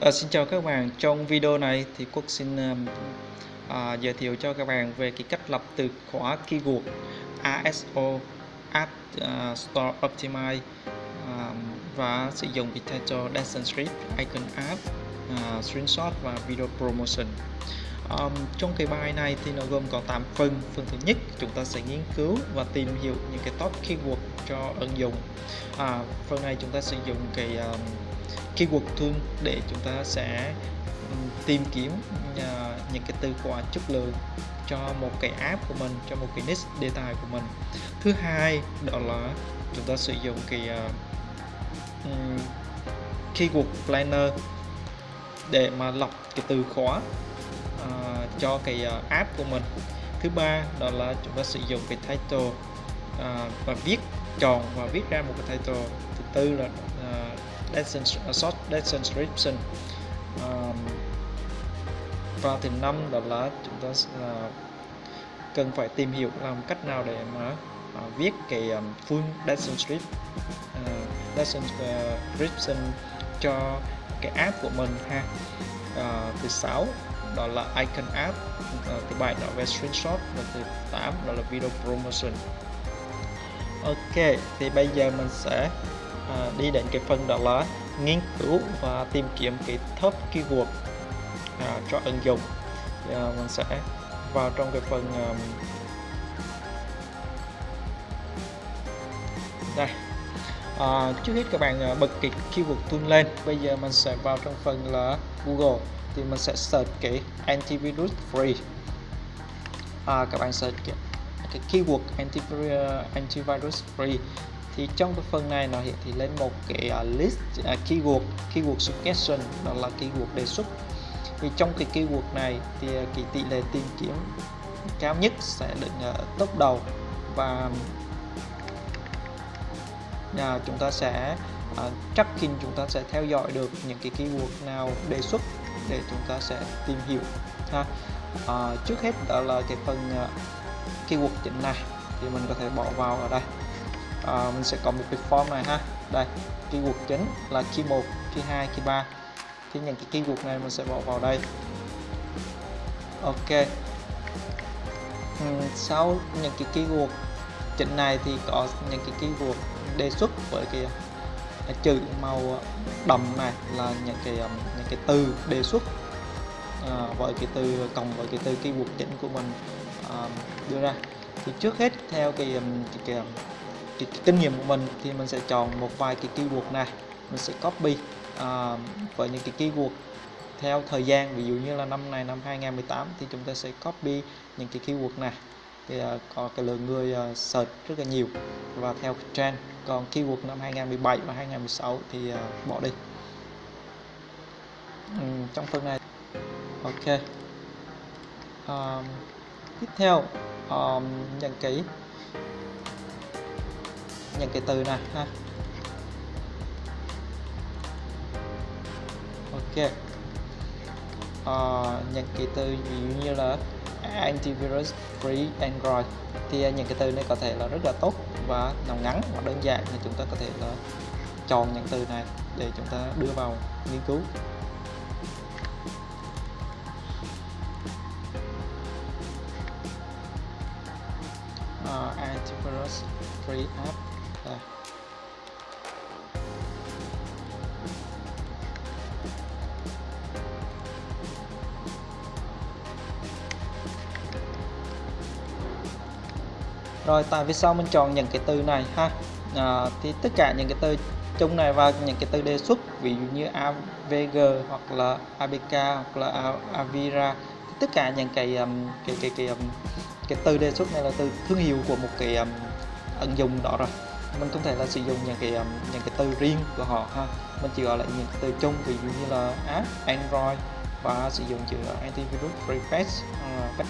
À, xin chào các bạn, trong video này thì Quốc xin à, giới thiệu cho các bạn về cái cách lập từ khóa keyword ASO App uh, Store Optimize uh, và sử dụng cái title Descent Script, Icon App, uh, Screenshot và Video Promotion. Um, trong cái bài này thì nó gồm có 8 phần. Phần thứ nhất chúng ta sẽ nghiên cứu và tìm hiểu những cái top keyword cho ứng dụng. À, phần này chúng ta sử dụng cái um, keyword tool để chúng ta sẽ ừ, tìm kiếm à, những cái từ khóa chất lượng cho một cái app của mình cho một cái niche đề tài của mình. Thứ hai đó là chúng ta sử dụng cái à, ừ, uh, keyword planner để mà lọc cái từ khóa uh, cho cái uh, app của mình. Thứ ba đó là chúng ta sử dụng cái title uh, và viết chọn và viết ra một cái title. Thứ tư là uh, lesson, à, short lesson description um, và thứ năm đó là chúng ta uh, cần phải tìm hiểu làm cách nào để mà uh, viết cái um, full lesson script uh, lesson description cho cái app của mình ha. Uh, thứ sáu đó là icon app uh, thứ bảy đó là screenshot và thứ tám đó là video promotion. Ok thì bây giờ mình sẽ À, đi đến cái phần đó là nghiên cứu và tìm kiếm cái top keyword à, cho ứng dụng. Thì, à, mình sẽ vào trong cái phần um, đây. À, trước hết các bạn à, bật cái keyword tool lên. Bây giờ mình sẽ vào trong phần là Google thì mình sẽ search cái antivirus free. À, các bạn search cái, cái keyword antivirus, à, antivirus free thì trong cái phần này nó hiện thị lên một cái uh, list uh, keyword keyword suggestion đó là keyword đề xuất. Thì trong cái keyword này thì uh, cái tỷ lệ tìm kiếm cao nhất sẽ được uh, top đầu và uh, chúng ta sẽ uh, tracking chúng ta sẽ theo dõi được những cái keyword nào đề xuất để chúng ta sẽ tìm hiểu ha. Uh, trước hết đó là cái phần uh, keyword chính này thì mình có thể bỏ vào ở đây à, mình sẽ có một cái form này ha. Đây keyword chính là key 1 key 2 key 3 thì những cái keyword này mình sẽ bỏ vào đây. Ok. Ừ, sau những cái keyword chính này thì có những cái keyword đề xuất với cái à, chữ màu đậm này là những cái à, những cái từ đề xuất à, với cái từ cộng với cái từ keyword chính của mình à, đưa ra. Thì trước hết theo cái à, cái, cái cái, cái kinh nghiệm của mình thì mình sẽ chọn một vài cái keyword này. Mình sẽ copy à, với những cái keyword theo thời gian. Ví dụ như là năm này năm 2018 thì chúng ta sẽ copy những cái keyword này. Thì uh, có cái lượng người uh, search rất là nhiều. Và theo trend còn keyword năm 2017 và 2016 thì uh, bỏ đi. Ừ, trong phần này. Ok. Um, tiếp theo um, những cái những cái từ này ha. Ok. Ờ, uh, những cái từ ví dụ như là antivirus free android. Thì à, những cái từ này có thể là rất là tốt và nó ngắn và đơn giản thì chúng ta có thể là chọn những từ này để chúng ta đưa vào nghiên cứu. Uh, antivirus free app đây. rồi tại vì sao mình chọn những cái từ này ha à, thì tất cả những cái từ chung này và những cái từ đề xuất ví dụ như AVG hoặc là ABK hoặc là Avira tất cả những cái um, cái cái cái um, cái từ đề xuất này là từ thương hiệu của một cái um, ứng dụng đó rồi mình không thể là sử dụng những cái um, những cái từ riêng của họ ha. Mình chỉ gọi là những cái từ chung ví dụ như là app android và sử dụng chữ antivirus refresh uh, ờ,